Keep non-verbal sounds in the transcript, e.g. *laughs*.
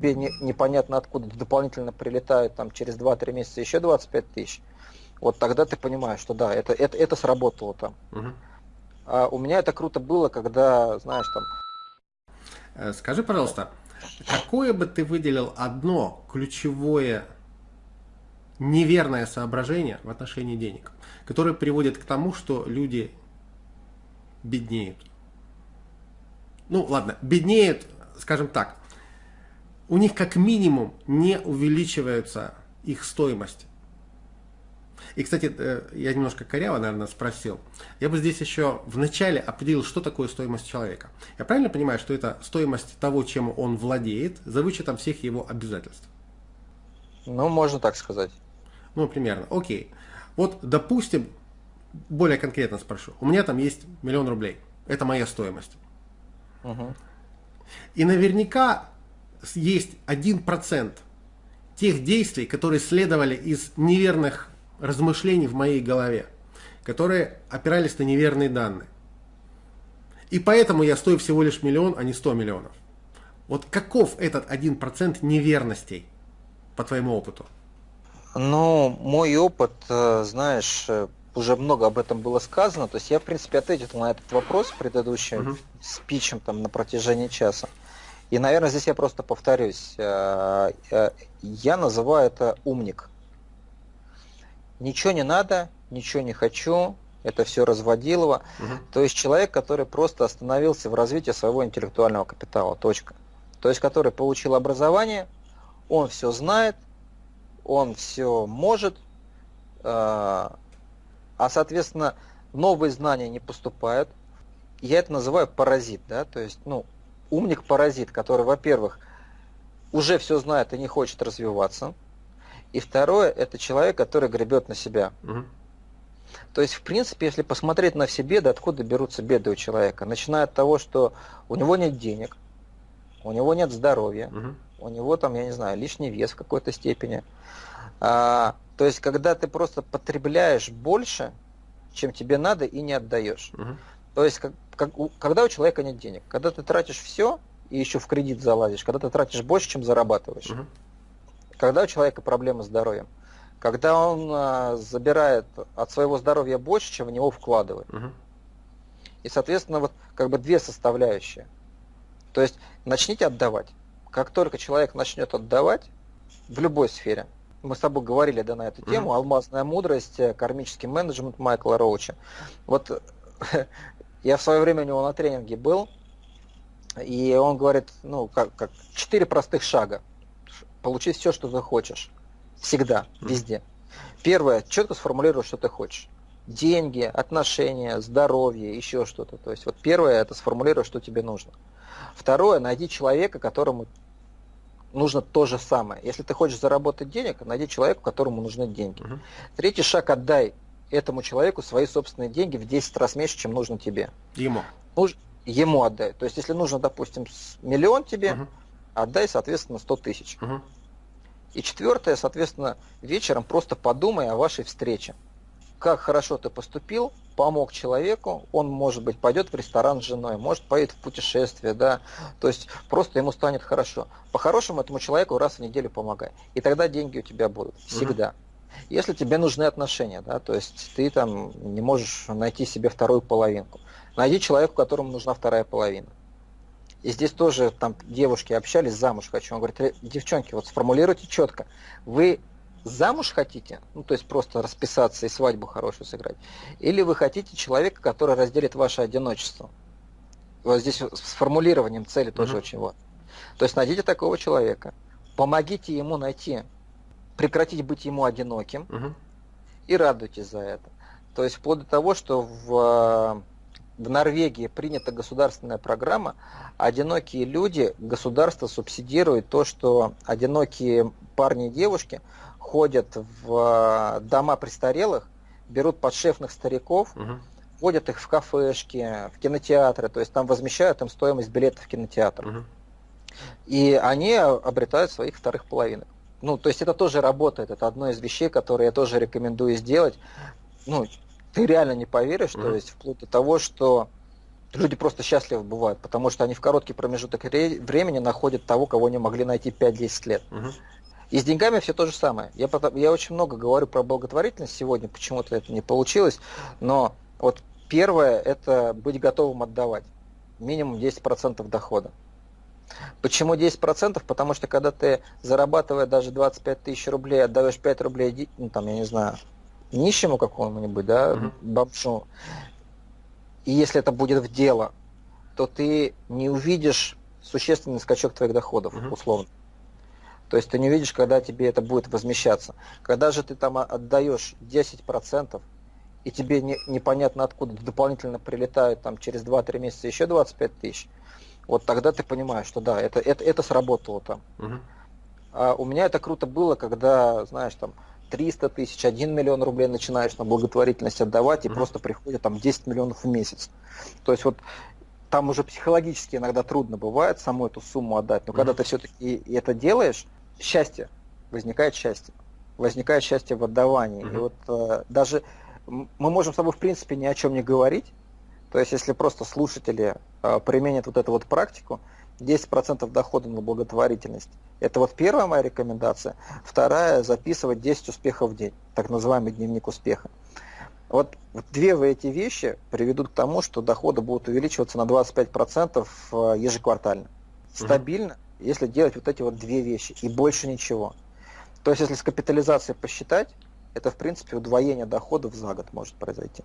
тебе не, непонятно откуда дополнительно прилетают там через 2-3 месяца еще 25 тысяч, вот тогда ты понимаешь, что да, это, это, это сработало там. Угу. А у меня это круто было, когда, знаешь, там... Э, скажи, пожалуйста, какое бы ты выделил одно ключевое неверное соображение в отношении денег, которое приводит к тому, что люди беднеют? Ну, ладно, беднеют, скажем так, у них как минимум не увеличивается их стоимость. И, кстати, э, я немножко коряво, наверное, спросил. Я бы здесь еще вначале определил, что такое стоимость человека. Я правильно понимаю, что это стоимость того, чем он владеет, за вычетом всех его обязательств? Ну, можно так сказать. Ну, примерно. Окей. Вот, допустим, более конкретно спрошу. У меня там есть миллион рублей. Это моя стоимость. Угу. И наверняка есть один процент тех действий, которые следовали из неверных размышлений в моей голове, которые опирались на неверные данные. И поэтому я стою всего лишь миллион, а не 100 миллионов. Вот каков этот один процент неверностей по твоему опыту? Ну, мой опыт, э, знаешь, э, уже много об этом было сказано. То есть я, в принципе, ответил на этот вопрос предыдущим угу. спичем там на протяжении часа. И, наверное, здесь я просто повторюсь. Э, я называю это умник ничего не надо, ничего не хочу, это все разводилово. Угу. То есть человек, который просто остановился в развитии своего интеллектуального капитала, точка. То есть который получил образование, он все знает, он все может, э, а соответственно новые знания не поступают. Я это называю паразит, да, то есть, ну, умник-паразит, который, во-первых, уже все знает и не хочет развиваться, и второе, это человек, который гребет на себя. Угу. То есть, в принципе, если посмотреть на все беды, откуда берутся беды у человека, начиная от того, что у него нет денег, у него нет здоровья, угу. у него там, я не знаю, лишний вес в какой-то степени. А, то есть, когда ты просто потребляешь больше, чем тебе надо, и не отдаешь. Угу. То есть, как, как, у, когда у человека нет денег, когда ты тратишь все и еще в кредит залазишь, когда ты тратишь больше, чем зарабатываешь. Угу. Когда у человека проблемы с здоровьем? Когда он а, забирает от своего здоровья больше, чем в него вкладывает. Угу. И, соответственно, вот как бы две составляющие. То есть начните отдавать. Как только человек начнет отдавать в любой сфере, мы с тобой говорили да, на эту тему, mm-hmm. алмазная мудрость, э, кармический менеджмент Майкла Роуча. Вот *laughs* я в свое время у него на тренинге был, и он говорит, ну, как, как четыре простых шага получить все, что ты хочешь. Всегда, везде. Первое, четко сформулируй, что ты хочешь. Деньги, отношения, здоровье, еще что-то. То есть вот первое, это сформулируй, что тебе нужно. Второе, найди человека, которому нужно то же самое. Если ты хочешь заработать денег, найди человека, которому нужны деньги. Угу. Третий шаг, отдай этому человеку свои собственные деньги в 10 раз меньше, чем нужно тебе. Ему? Нуж... Ему отдай. То есть, если нужно, допустим, миллион тебе, угу отдай, соответственно, 100 тысяч. Угу. И четвертое, соответственно, вечером просто подумай о вашей встрече. Как хорошо ты поступил, помог человеку, он, может быть, пойдет в ресторан с женой, может, поедет в путешествие, да, то есть просто ему станет хорошо. По-хорошему этому человеку раз в неделю помогай, и тогда деньги у тебя будут, всегда. Угу. Если тебе нужны отношения, да, то есть ты там не можешь найти себе вторую половинку, найди человека, которому нужна вторая половина. И здесь тоже там девушки общались, замуж хочу. Он говорит, девчонки, вот сформулируйте четко. Вы замуж хотите, ну то есть просто расписаться и свадьбу хорошую сыграть, или вы хотите человека, который разделит ваше одиночество. Вот здесь с формулированием цели тоже uh-huh. очень важно. То есть найдите такого человека, помогите ему найти, прекратить быть ему одиноким uh-huh. и радуйтесь за это. То есть вплоть до того, что в в Норвегии принята государственная программа, одинокие люди, государство субсидирует то, что одинокие парни и девушки ходят в э, дома престарелых, берут подшефных стариков, угу. водят их в кафешки, в кинотеатры, то есть там возмещают им стоимость билета в кинотеатр. Угу. И они обретают своих вторых половинок. Ну, то есть это тоже работает, это одно из вещей, которые я тоже рекомендую сделать. Ну, ты реально не поверишь, mm-hmm. то есть вплоть до того, что люди просто счастливы бывают, потому что они в короткий промежуток времени находят того, кого не могли найти 5-10 лет. Угу. И с деньгами все то же самое. Я, я очень много говорю про благотворительность сегодня, почему-то это не получилось, но вот первое – это быть готовым отдавать. Минимум 10% дохода. Почему 10%? Потому что когда ты зарабатывая даже 25 тысяч рублей, отдаешь 5 рублей, ну там, я не знаю, нищему какому-нибудь, да, uh-huh. бомжу, и если это будет в дело, то ты не увидишь существенный скачок твоих доходов, uh-huh. условно. То есть ты не увидишь, когда тебе это будет возмещаться. Когда же ты там отдаешь 10%, и тебе не, непонятно откуда дополнительно прилетают там через 2-3 месяца еще 25 тысяч, вот тогда ты понимаешь, что да, это, это, это сработало там. Угу. А у меня это круто было, когда, знаешь, там 300 тысяч, 1 миллион рублей начинаешь на благотворительность отдавать, и угу. просто приходит там 10 миллионов в месяц. То есть вот там уже психологически иногда трудно бывает саму эту сумму отдать, но угу. когда ты все-таки это делаешь, счастье, возникает счастье. Возникает счастье в отдавании. Угу. И вот э, даже мы можем с тобой в принципе ни о чем не говорить, то есть, если просто слушатели э, применят вот эту вот практику, 10% дохода на благотворительность. Это вот первая моя рекомендация. Вторая – записывать 10 успехов в день, так называемый дневник успеха. Вот две в эти вещи приведут к тому, что доходы будут увеличиваться на 25% э, ежеквартально. Стабильно, угу. если делать вот эти вот две вещи и больше ничего. То есть, если с капитализацией посчитать, это в принципе удвоение доходов за год может произойти.